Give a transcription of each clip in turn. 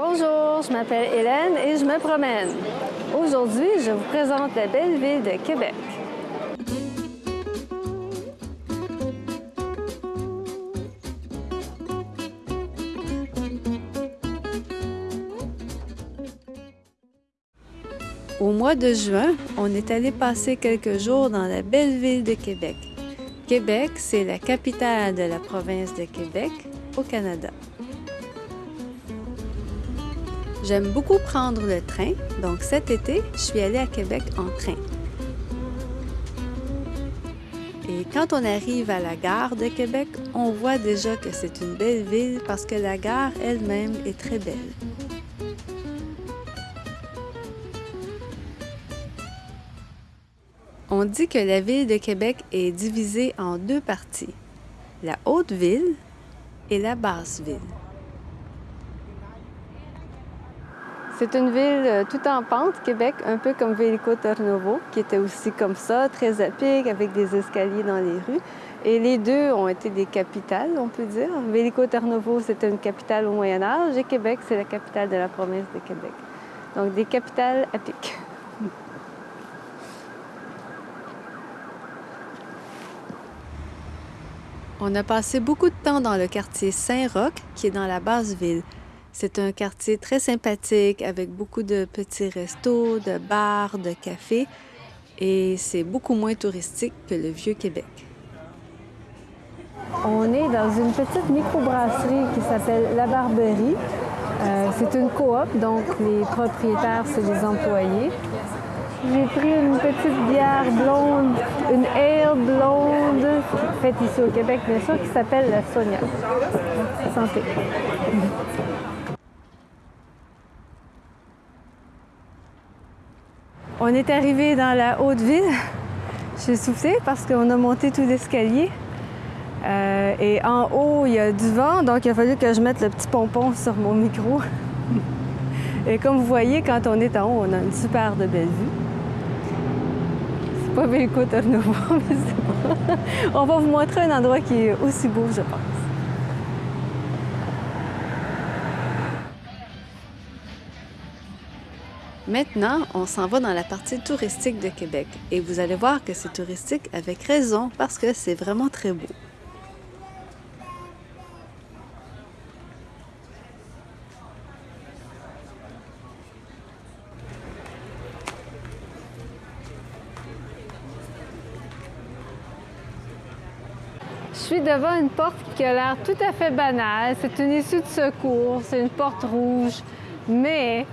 Bonjour, je m'appelle Hélène et je me promène. Aujourd'hui, je vous présente la belle ville de Québec. Au mois de juin, on est allé passer quelques jours dans la belle ville de Québec. Québec, c'est la capitale de la province de Québec au Canada. J'aime beaucoup prendre le train, donc cet été, je suis allée à Québec en train. Et quand on arrive à la gare de Québec, on voit déjà que c'est une belle ville parce que la gare elle-même est très belle. On dit que la ville de Québec est divisée en deux parties, la haute ville et la basse ville. C'est une ville euh, tout en pente, Québec, un peu comme Vélico-Tornovo, qui était aussi comme ça, très à pic, avec des escaliers dans les rues. Et les deux ont été des capitales, on peut dire. Vélico-Tornovo, c'était une capitale au Moyen Âge, et Québec, c'est la capitale de la province de Québec. Donc des capitales à pic. On a passé beaucoup de temps dans le quartier Saint-Roch, qui est dans la basse ville. C'est un quartier très sympathique avec beaucoup de petits restos, de bars, de cafés et c'est beaucoup moins touristique que le vieux Québec. On est dans une petite microbrasserie qui s'appelle La Barberie. Euh, c'est une coop, donc les propriétaires, c'est les employés. J'ai pris une petite bière blonde, une ale blonde, faite ici au Québec, bien sûr, qui s'appelle la Sonia. Santé. On est arrivé dans la haute ville. J'ai soufflé parce qu'on a monté tout l'escalier. Euh, et en haut, il y a du vent, donc il a fallu que je mette le petit pompon sur mon micro. et comme vous voyez, quand on est en haut, on a une super de belle vue. C'est pas Belco Tornovo, mais c'est bon. On va vous montrer un endroit qui est aussi beau, je pense. Maintenant, on s'en va dans la partie touristique de Québec et vous allez voir que c'est touristique avec raison parce que c'est vraiment très beau. Je suis devant une porte qui a l'air tout à fait banale. C'est une issue de secours, c'est une porte rouge, mais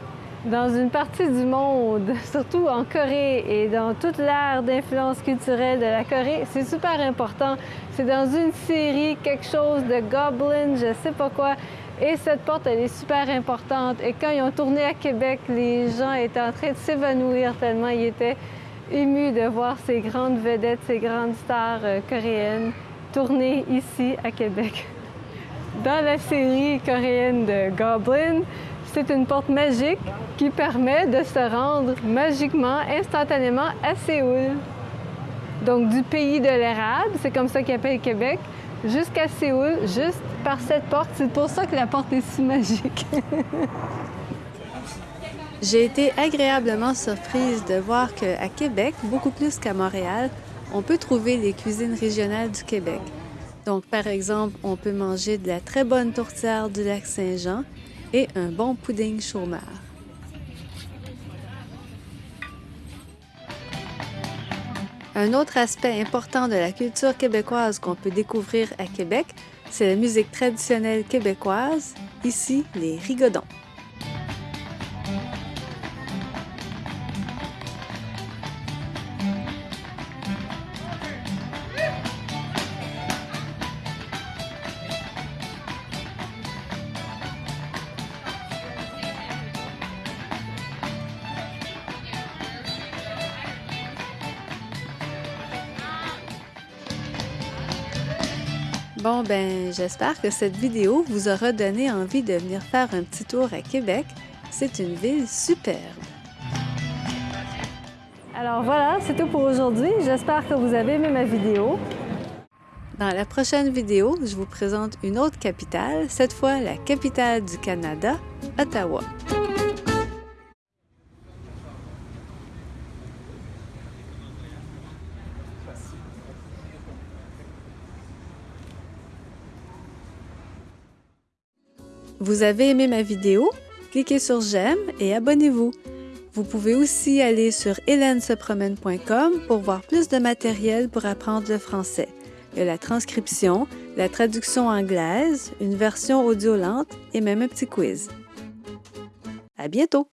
dans une partie du monde, surtout en Corée et dans toute l'ère d'influence culturelle de la Corée, c'est super important. C'est dans une série, quelque chose de Goblin, je sais pas quoi. Et cette porte, elle est super importante. Et quand ils ont tourné à Québec, les gens étaient en train de s'évanouir tellement ils étaient émus de voir ces grandes vedettes, ces grandes stars euh, coréennes tourner ici à Québec. Dans la série coréenne de Goblin, c'est une porte magique qui permet de se rendre magiquement, instantanément à Séoul. Donc du pays de l'érable, c'est comme ça qu'ils appellent Québec, jusqu'à Séoul, juste par cette porte. C'est pour ça que la porte est si magique. J'ai été agréablement surprise de voir qu'à Québec, beaucoup plus qu'à Montréal, on peut trouver les cuisines régionales du Québec. Donc, par exemple, on peut manger de la très bonne tourtière du lac Saint-Jean et un bon pudding chômeur. Un autre aspect important de la culture québécoise qu'on peut découvrir à Québec, c'est la musique traditionnelle québécoise, ici les rigodons. Bon, ben, j'espère que cette vidéo vous aura donné envie de venir faire un petit tour à Québec. C'est une ville superbe. Alors voilà, c'est tout pour aujourd'hui. J'espère que vous avez aimé ma vidéo. Dans la prochaine vidéo, je vous présente une autre capitale, cette fois la capitale du Canada, Ottawa. Vous avez aimé ma vidéo? Cliquez sur j'aime et abonnez-vous. Vous pouvez aussi aller sur hélènesepromène.com pour voir plus de matériel pour apprendre le français. Il y a la transcription, la traduction anglaise, une version audio lente et même un petit quiz. À bientôt!